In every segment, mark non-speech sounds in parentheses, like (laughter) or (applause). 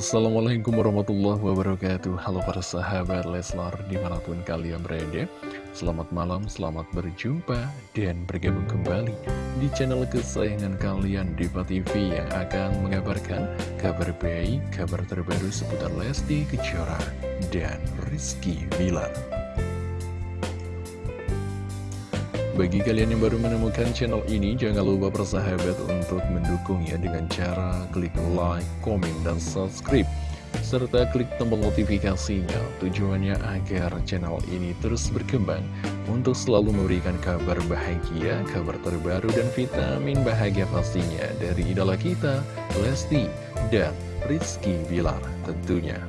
Assalamualaikum warahmatullahi wabarakatuh. Halo para sahabat Leslar di mana pun kalian berada. Selamat malam, selamat berjumpa dan bergabung kembali di channel kesayangan kalian Diva TV yang akan mengabarkan kabar baik, kabar terbaru seputar Lesti Kejora dan Rizky Bilar Bagi kalian yang baru menemukan channel ini, jangan lupa bersahabat untuk mendukungnya dengan cara klik like, komen, dan subscribe. Serta klik tombol notifikasinya tujuannya agar channel ini terus berkembang untuk selalu memberikan kabar bahagia, kabar terbaru, dan vitamin bahagia pastinya dari idola kita, Lesti dan Rizky Bilar tentunya.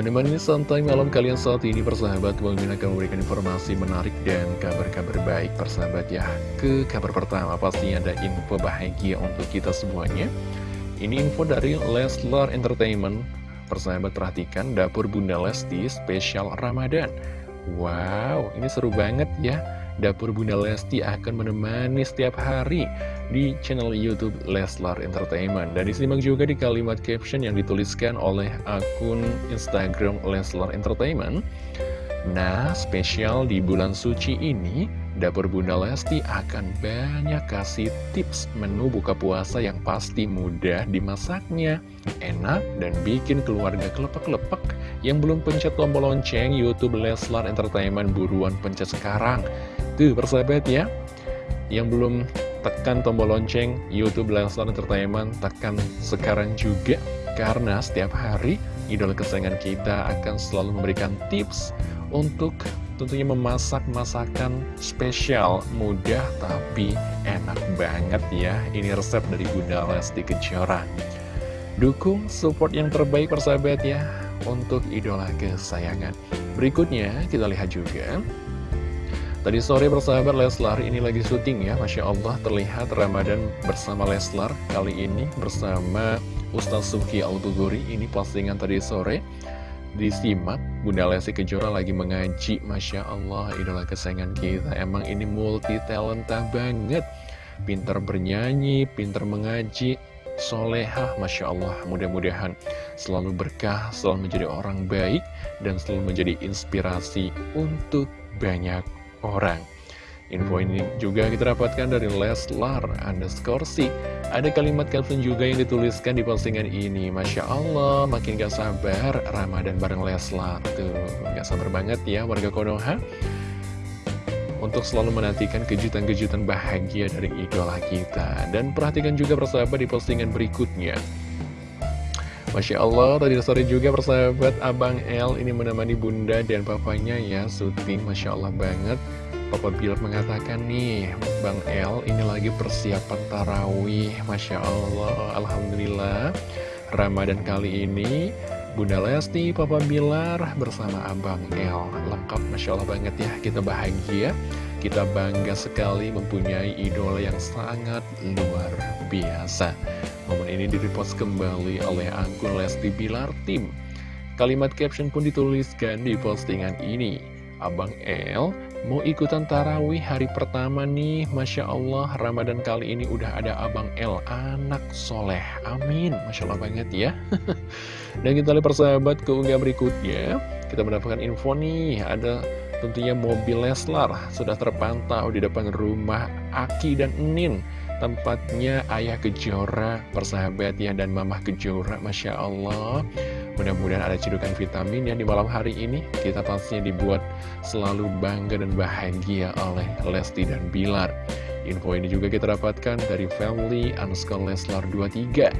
Menemani santai malam kalian saat ini persahabat Bang akan memberikan informasi menarik dan kabar-kabar baik persahabat ya. Ke kabar pertama pastinya ada info bahagia untuk kita semuanya. Ini info dari Leslar Entertainment. Persahabat perhatikan dapur Bunda Lesti spesial Ramadan. Wow ini seru banget ya Dapur Bunda Lesti akan menemani setiap hari di channel YouTube Leslar Entertainment. Dan disimak juga di kalimat caption yang dituliskan oleh akun Instagram Leslar Entertainment. Nah, spesial di bulan suci ini, Dapur Bunda Lesti akan banyak kasih tips menu buka puasa yang pasti mudah dimasaknya, enak, dan bikin keluarga kelepek-kelepek. Yang belum pencet tombol lonceng YouTube Leslar Entertainment buruan pencet sekarang Tuh persahabat ya. Yang belum tekan tombol lonceng Youtube Leslar Entertainment Tekan sekarang juga. Karena setiap hari idola kesayangan kita akan selalu memberikan tips Untuk tentunya memasak masakan spesial Mudah tapi enak banget ya. Ini resep dari Bunda Lesti Kejora. Dukung support yang terbaik persahabat ya Untuk idola kesayangan. Berikutnya kita lihat juga Tadi sore bersahabat Leslar ini lagi syuting ya. Masya Allah terlihat Ramadan bersama Leslar Kali ini bersama Ustaz Suki Autuguri Ini postingan tadi sore Disimak. Bunda Lesti Kejora lagi mengaji. Masya Allah idola kesayangan kita. Emang ini multi talenta banget. Pinter bernyanyi, pinter mengaji Solehah. Masya Allah mudah-mudahan selalu berkah Selalu menjadi orang baik Dan selalu menjadi inspirasi untuk banyak orang. Info ini juga kita dapatkan dari Leslar underscore C. Ada kalimat caption juga yang dituliskan di postingan ini. Masya Allah, makin gak sabar Ramadan bareng Leslar. Tuh, gak sabar banget ya warga Konoha. Untuk selalu menantikan kejutan-kejutan bahagia dari idola kita. Dan perhatikan juga persahabat di postingan berikutnya. Masya Allah, tadi sore juga persahabat. Abang L ini menemani bunda dan papanya ya syuting Masya Allah banget. Papa Bilar mengatakan nih Bang L ini lagi persiapan tarawih. Masya Allah, Alhamdulillah. Ramadan kali ini Bunda Lesti, Papa Bilar bersama Abang L Lengkap Masya Allah banget ya, kita bahagia Kita bangga sekali mempunyai idola yang sangat luar biasa Momen ini direpost kembali oleh akun Lesti Bilar Tim. Kalimat caption pun dituliskan di postingan ini. Abang El mau ikutan tarawih hari pertama nih. Masya Allah Ramadan kali ini udah ada Abang El anak soleh. Amin. Masya Allah banget ya. (laughs) Dan kita lihat persahabat keunggah berikutnya. Kita mendapatkan info nih Ada tentunya mobil Leslar Sudah terpantau di depan rumah Aki dan Nin tempatnya Ayah Kejora, persahabat ya, dan Mamah Kejora, Masya Allah. Mudah-mudahan ada cedukan vitamin yang di malam hari ini kita pastinya dibuat selalu bangga dan bahagia oleh Lesti dan Bilar. Info ini juga kita dapatkan dari family underscore Leslar 23.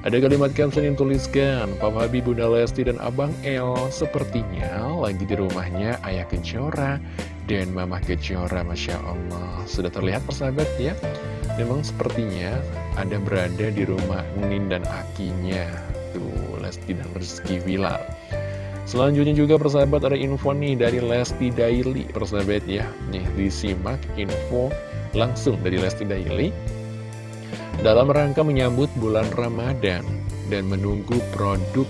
Ada kalimat caption yang tuliskan, Papa Habib, Bunda Lesti, dan Abang El sepertinya lagi di rumahnya Ayah Kejora dan Mama Kejora, Masya Allah. Sudah terlihat persahabat ya? Memang sepertinya ada berada di rumah Nin dan Akinya Tuh, Lesti dan Rizky Wilar Selanjutnya juga persahabat ada info nih dari Lesti Daily Persahabat ya, nih disimak info langsung dari Lesti Daily Dalam rangka menyambut bulan Ramadan dan menunggu produk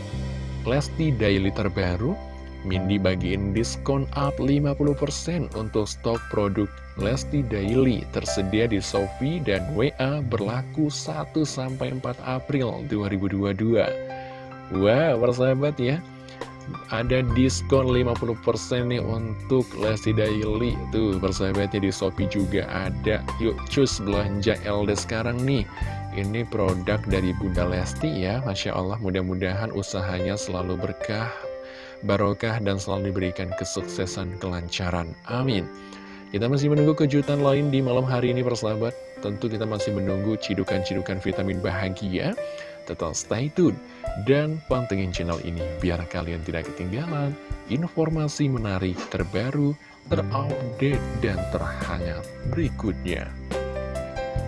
Lesti Daily terbaru Mindy bagiin diskon up 50% untuk stok produk Lesti Daily tersedia di Shopee dan WA berlaku 1-4 April 2022. Wah, wow, persahabat ya, ada diskon 50% nih untuk Lesti Daily. Tuh, persahabatnya di Shopee juga ada. Yuk, cus belanja LD sekarang nih. Ini produk dari Bunda Lesti ya, Masya Allah mudah-mudahan usahanya selalu berkah, barokah, dan selalu diberikan kesuksesan kelancaran. Amin. Kita masih menunggu kejutan lain di malam hari ini persahabat Tentu kita masih menunggu cidukan-cidukan vitamin bahagia Tetap stay tune dan pantengin channel ini Biar kalian tidak ketinggalan informasi menarik terbaru, terupdate, dan terhangat berikutnya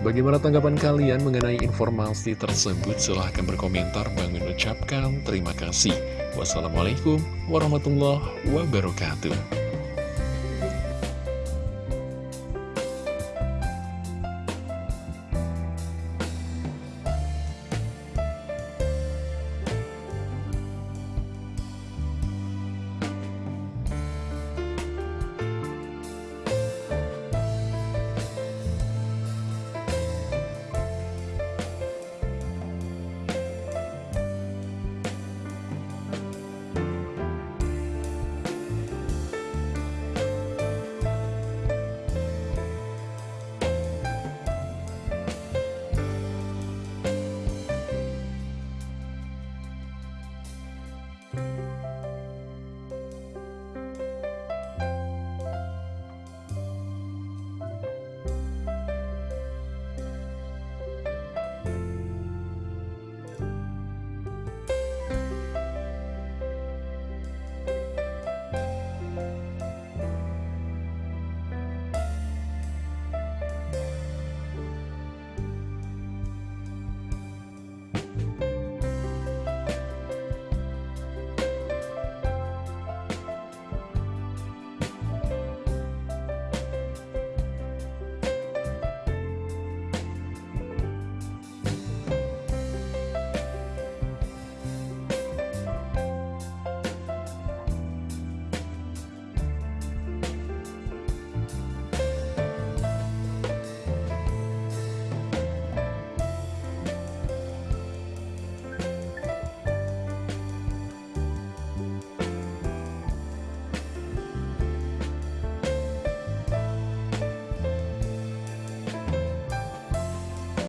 Bagaimana tanggapan kalian mengenai informasi tersebut? Silahkan berkomentar. Bang mengucapkan terima kasih. Wassalamualaikum warahmatullahi wabarakatuh.